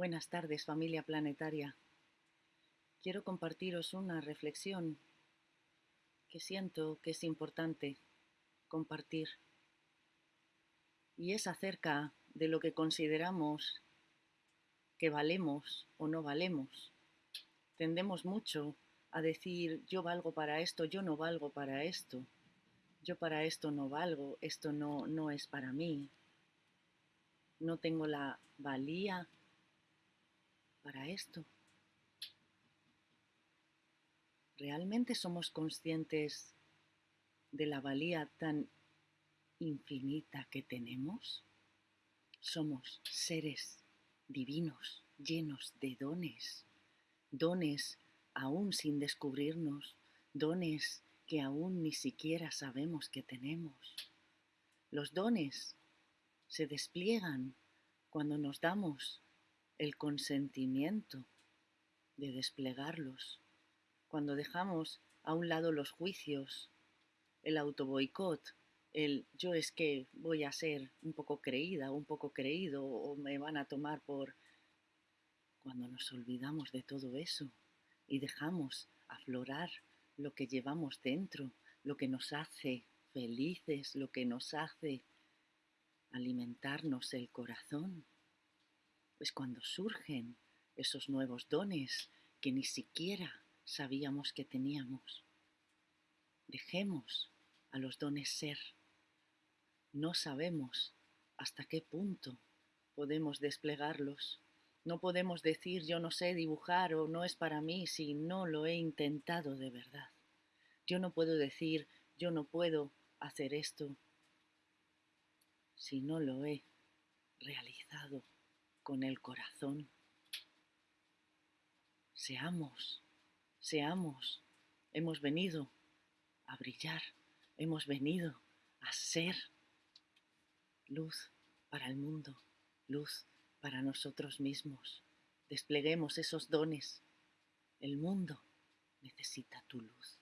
Buenas tardes familia planetaria. Quiero compartiros una reflexión que siento que es importante compartir y es acerca de lo que consideramos que valemos o no valemos. Tendemos mucho a decir yo valgo para esto, yo no valgo para esto, yo para esto no valgo, esto no, no es para mí, no tengo la valía para esto. ¿Realmente somos conscientes de la valía tan infinita que tenemos? Somos seres divinos, llenos de dones, dones aún sin descubrirnos, dones que aún ni siquiera sabemos que tenemos. Los dones se despliegan cuando nos damos el consentimiento de desplegarlos, cuando dejamos a un lado los juicios, el autoboicot, el yo es que voy a ser un poco creída, un poco creído o me van a tomar por... Cuando nos olvidamos de todo eso y dejamos aflorar lo que llevamos dentro, lo que nos hace felices, lo que nos hace alimentarnos el corazón, es cuando surgen esos nuevos dones que ni siquiera sabíamos que teníamos. Dejemos a los dones ser. No sabemos hasta qué punto podemos desplegarlos. No podemos decir yo no sé dibujar o no es para mí si no lo he intentado de verdad. Yo no puedo decir yo no puedo hacer esto si no lo he realizado con el corazón. Seamos, seamos, hemos venido a brillar, hemos venido a ser luz para el mundo, luz para nosotros mismos. Despleguemos esos dones. El mundo necesita tu luz.